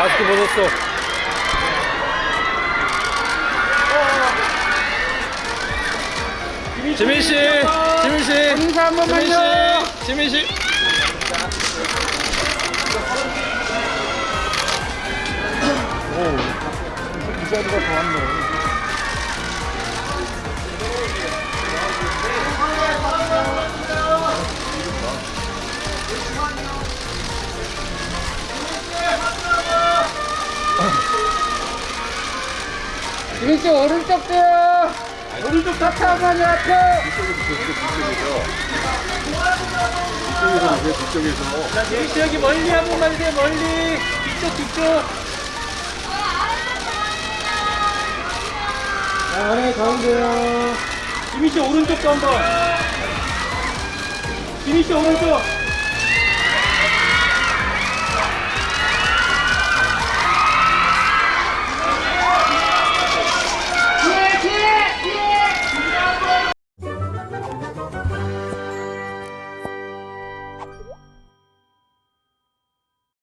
마스크 벗었어. 지민 씨, 지민 씨, 인사 한 지민 번만요. 씨, 지민 씨. 이 자리가 더 왔네. 지민 씨 오른쪽 돼요. 오른쪽 하트 한번요 하트. 자, 지민 씨 여기 멀리 한 번만 주세요, 멀리. 뒤쪽, 뒤쪽. 자, 아래 가운데요. 지민 씨 오른쪽도 한 번. 지민 씨 오른쪽.